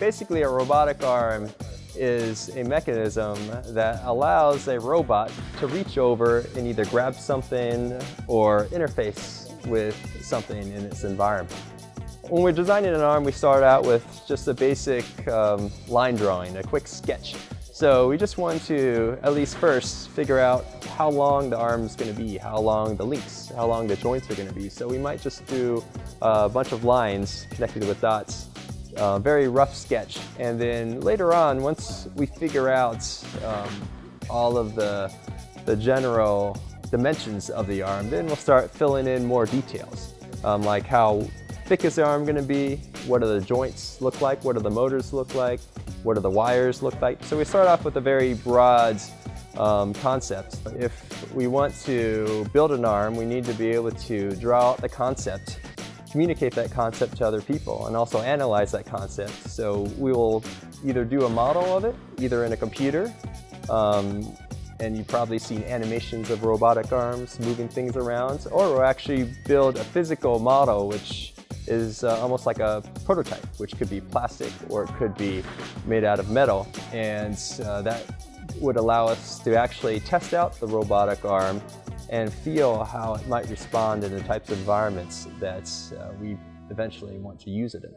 Basically, a robotic arm is a mechanism that allows a robot to reach over and either grab something or interface with something in its environment. When we're designing an arm, we start out with just a basic um, line drawing, a quick sketch. So we just want to, at least first, figure out how long the arm is going to be, how long the links, how long the joints are going to be. So we might just do a bunch of lines connected with dots, uh, very rough sketch. And then later on, once we figure out um, all of the, the general dimensions of the arm, then we'll start filling in more details, um, like how thick is the arm going to be, what do the joints look like, what do the motors look like, what do the wires look like. So we start off with a very broad um, concept. If we want to build an arm, we need to be able to draw out the concept, communicate that concept to other people, and also analyze that concept. So we will either do a model of it, either in a computer, um, and you've probably seen animations of robotic arms moving things around, or we'll actually build a physical model which is uh, almost like a prototype, which could be plastic or it could be made out of metal. And uh, that would allow us to actually test out the robotic arm and feel how it might respond in the types of environments that uh, we eventually want to use it in.